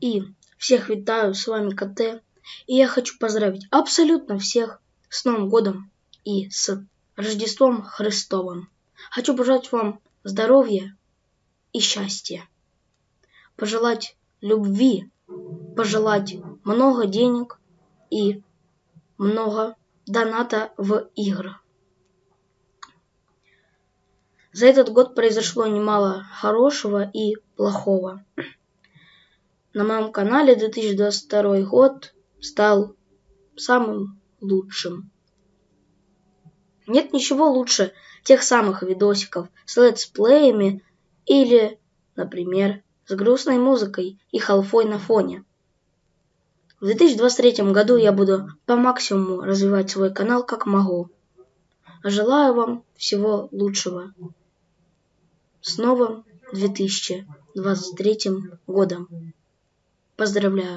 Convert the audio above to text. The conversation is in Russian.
И всех витаю, с вами КТ. И я хочу поздравить абсолютно всех с Новым годом и с Рождеством Христовым. Хочу пожелать вам здоровья и счастья. Пожелать любви, пожелать много денег и много доната в игры. За этот год произошло немало хорошего и плохого. На моем канале 2022 год стал самым лучшим. Нет ничего лучше тех самых видосиков с летсплеями или, например, с грустной музыкой и халфой на фоне. В 2023 году я буду по максимуму развивать свой канал как могу. Желаю вам всего лучшего. С новым 2023 годом. Поздравляю.